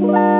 Bye.